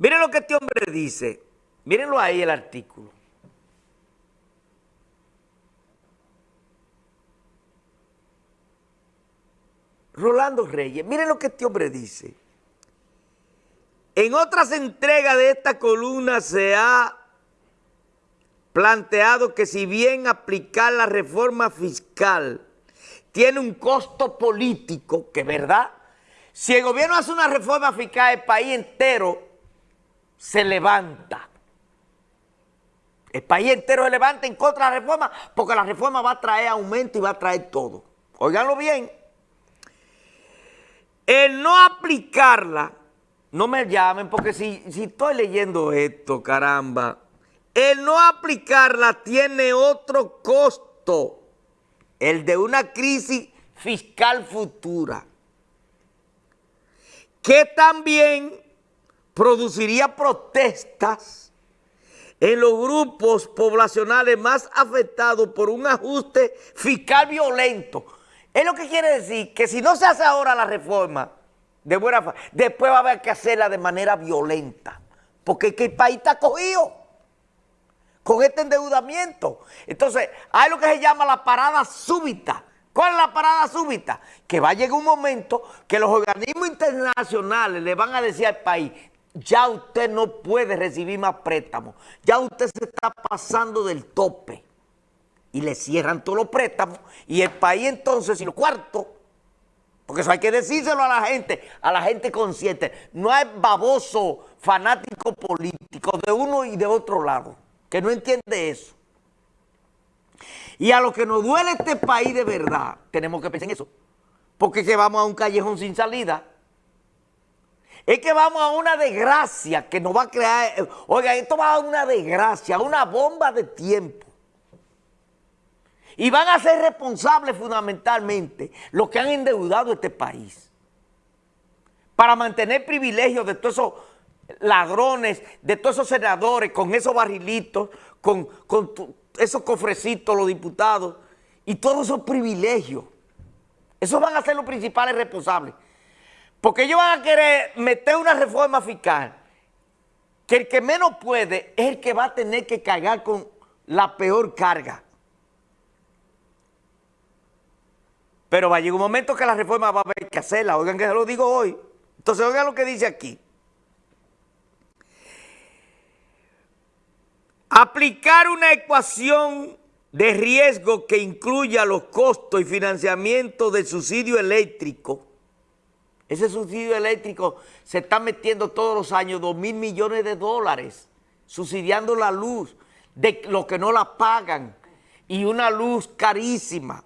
Miren lo que este hombre dice. Mírenlo ahí el artículo. Rolando Reyes, miren lo que este hombre dice. En otras entregas de esta columna se ha planteado que si bien aplicar la reforma fiscal tiene un costo político, que verdad, si el gobierno hace una reforma fiscal, el país entero se levanta. El país entero se levanta en contra de la reforma porque la reforma va a traer aumento y va a traer todo. Óiganlo bien. El no aplicarla, no me llamen porque si, si estoy leyendo esto, caramba, el no aplicarla tiene otro costo, el de una crisis fiscal futura, que también produciría protestas en los grupos poblacionales más afectados por un ajuste fiscal violento. Es lo que quiere decir que si no se hace ahora la reforma de buena después va a haber que hacerla de manera violenta, porque el país está cogido con este endeudamiento. Entonces, hay lo que se llama la parada súbita. ¿Cuál es la parada súbita? Que va a llegar un momento que los organismos internacionales le van a decir al país, ya usted no puede recibir más préstamos, ya usted se está pasando del tope. Y le cierran todos los préstamos y el país entonces, y lo cuarto, porque eso hay que decírselo a la gente, a la gente consciente, no hay baboso fanático político de uno y de otro lado que no entiende eso. Y a lo que nos duele este país de verdad, tenemos que pensar en eso. Porque que vamos a un callejón sin salida. Es que vamos a una desgracia que nos va a crear... Oiga, esto va a una desgracia, una bomba de tiempo. Y van a ser responsables fundamentalmente los que han endeudado este país. Para mantener privilegios de todos esos ladrones, de todos esos senadores, con esos barrilitos, con, esos cofrecitos, los diputados, y todos esos privilegios. Esos van a ser los principales responsables. Porque ellos van a querer meter una reforma fiscal que el que menos puede es el que va a tener que cargar con la peor carga. Pero va a llegar un momento que la reforma va a haber que hacerla. Oigan que se lo digo hoy. Entonces oigan lo que dice aquí. Aplicar una ecuación de riesgo que incluya los costos y financiamiento del subsidio eléctrico. Ese subsidio eléctrico se está metiendo todos los años 2 mil millones de dólares, subsidiando la luz de los que no la pagan y una luz carísima.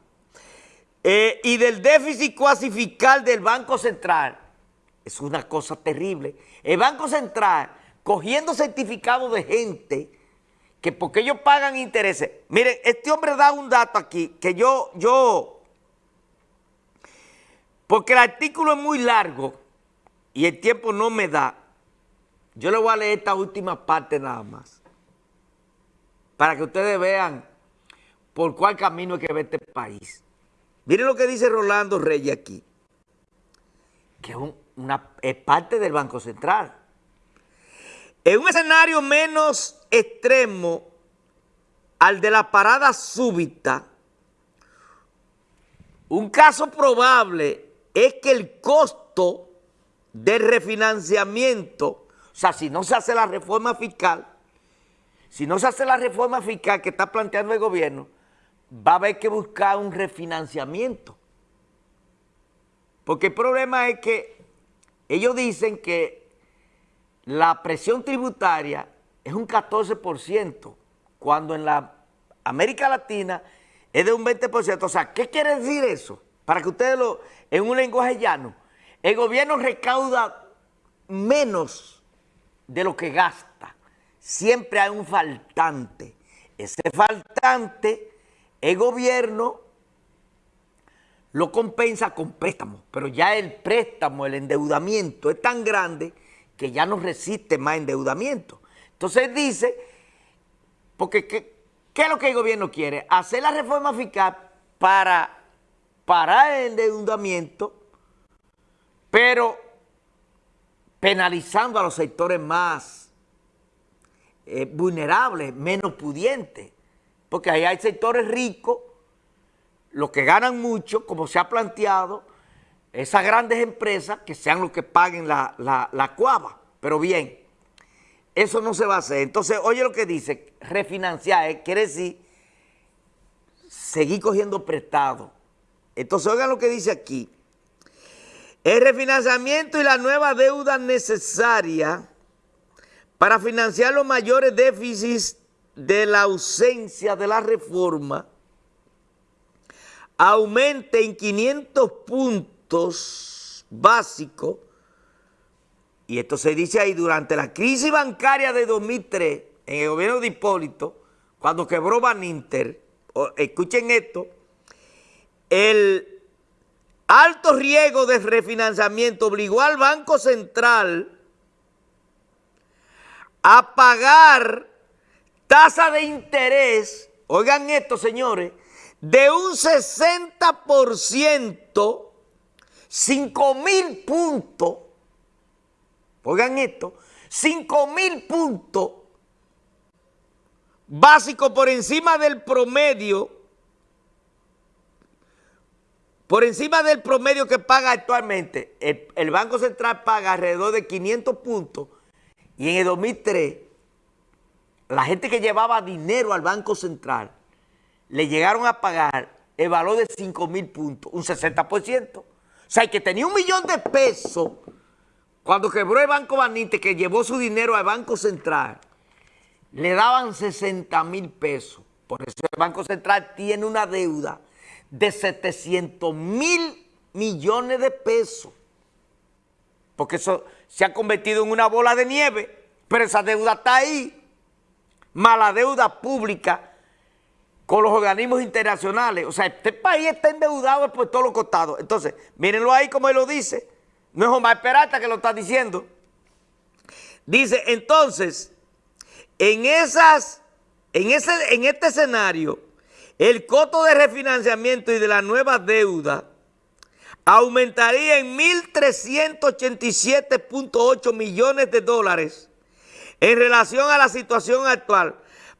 Eh, y del déficit cuasi fiscal del Banco Central. Es una cosa terrible. El Banco Central, cogiendo certificados de gente que porque ellos pagan intereses. Miren, este hombre da un dato aquí que yo, yo, porque el artículo es muy largo y el tiempo no me da, yo le voy a leer esta última parte nada más, para que ustedes vean por cuál camino hay que ver este país. Miren lo que dice Rolando Reyes aquí, que es, es parte del Banco Central. En un escenario menos extremo al de la parada súbita, un caso probable es que el costo de refinanciamiento, o sea, si no se hace la reforma fiscal, si no se hace la reforma fiscal que está planteando el gobierno, va a haber que buscar un refinanciamiento. Porque el problema es que ellos dicen que la presión tributaria es un 14%, cuando en la América Latina es de un 20%. O sea, ¿qué quiere decir eso? Para que ustedes lo, en un lenguaje llano, el gobierno recauda menos de lo que gasta. Siempre hay un faltante. Ese faltante, el gobierno lo compensa con préstamos, pero ya el préstamo, el endeudamiento es tan grande que ya no resiste más endeudamiento. Entonces dice, porque ¿qué, es lo que el gobierno quiere? Hacer la reforma fiscal para parar el endeudamiento, pero penalizando a los sectores más eh, vulnerables, menos pudientes, porque ahí hay sectores ricos, los que ganan mucho, como se ha planteado, esas grandes empresas que sean los que paguen la, la, cuava. Pero bien, eso no se va a hacer. Entonces, oye lo que dice, refinanciar, eh, quiere decir seguir cogiendo prestado. Entonces, oigan lo que dice aquí. El refinanciamiento y la nueva deuda necesaria para financiar los mayores déficits de la ausencia de la reforma aumente en 500 puntos básicos, y esto se dice ahí, durante la crisis bancaria de 2003, en el gobierno de Hipólito, cuando quebró Baninter, escuchen esto, el alto riesgo de refinanciamiento obligó al Banco Central a pagar tasa de interés, oigan esto señores, de un 60%, 5 mil puntos, oigan esto, 5 mil puntos básico por encima del promedio, por encima del promedio que paga actualmente, el, el Banco Central paga alrededor de 500 puntos y en el 2003 la gente que llevaba dinero al Banco Central le llegaron a pagar el valor de 5 mil puntos, un 60%. O sea, que tenía un millón de pesos cuando quebró el Banco Banite, que llevó su dinero al Banco Central, le daban 60 mil pesos. Por eso el Banco Central tiene una deuda de 700 mil millones de pesos. Porque eso se ha convertido en una bola de nieve, pero esa deuda está ahí. Mala deuda pública con los organismos internacionales. O sea, este país está endeudado por todos los costados. Entonces, mírenlo ahí como él lo dice. No es Omar Peralta que lo está diciendo. Dice, entonces, en, esas, en, ese, en este escenario, el costo de refinanciamiento y de la nueva deuda aumentaría en 1.387.8 millones de dólares en relación a la situación actual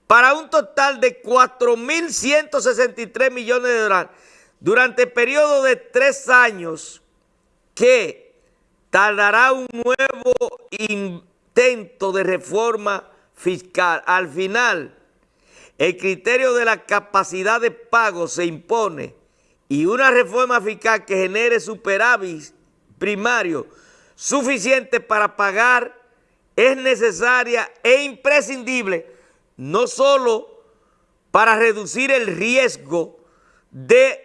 para un total de 4.163 millones de dólares durante el periodo de tres años que tardará un nuevo intento de reforma fiscal. Al final, el criterio de la capacidad de pago se impone y una reforma fiscal que genere superávit primario suficiente para pagar es necesaria e imprescindible no solo para reducir el riesgo de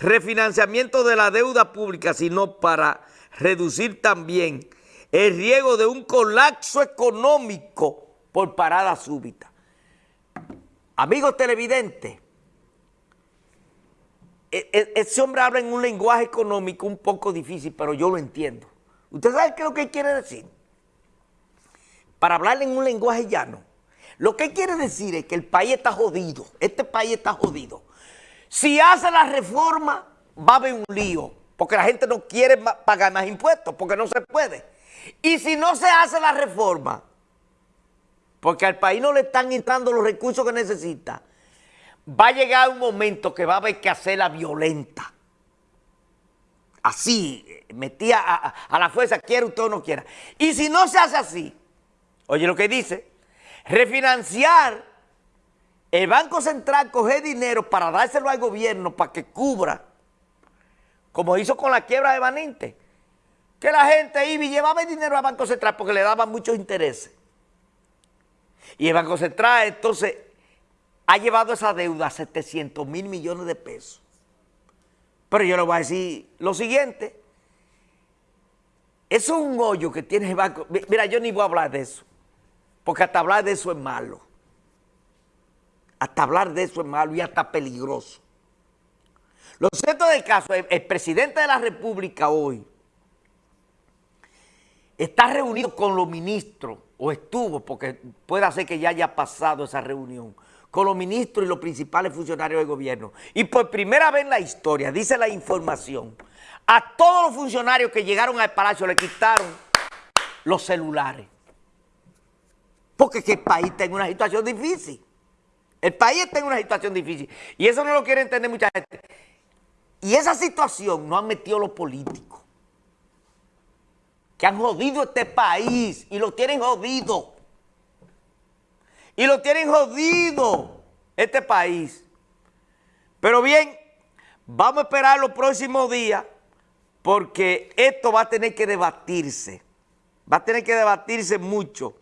refinanciamiento de la deuda pública, sino para reducir también el riesgo de un colapso económico por parada súbita. Amigos televidentes, e, e, ese hombre habla en un lenguaje económico un poco difícil, pero yo lo entiendo. ¿Usted sabe qué es lo que quiere decir? Para hablarle en un lenguaje llano, lo que quiere decir es que el país está jodido, este país está jodido. Si hace la reforma, va a haber un lío, porque la gente no quiere pagar más impuestos, porque no se puede. Y si no se hace la reforma, porque al país no le están entrando los recursos que necesita, va a llegar un momento que va a haber que hacerla violenta. Así, metía a, la fuerza, quiera usted o no quiera. Y si no se hace así, oye lo que dice, refinanciar, el Banco Central coge dinero para dárselo al gobierno para que cubra, como hizo con la quiebra de Baninte, que la gente iba y llevaba el dinero al Banco Central porque le daban muchos intereses. Y el Banco Central entonces ha llevado esa deuda a 700 mil millones de pesos. Pero yo le voy a decir lo siguiente, eso es un hoyo que tiene el banco. Mira, yo ni voy a hablar de eso. Porque hasta hablar de eso es malo. Hasta hablar de eso es malo y hasta peligroso. Lo cierto del caso, el, el presidente de la República hoy está reunido con los ministros, o estuvo, porque puede ser que ya haya pasado esa reunión, con los ministros y los principales funcionarios del gobierno. Y por primera vez en la historia, dice la información, a todos los funcionarios que llegaron al palacio le quitaron los celulares. Porque que el país está en una situación difícil. El país está en una situación difícil. Y eso no lo quiere entender mucha gente. Y esa situación no han metido los políticos. Que han jodido este país y lo tienen jodido. Y lo tienen jodido este país. Pero bien, vamos a esperar los próximos días porque esto va a tener que debatirse. Va a tener que debatirse mucho.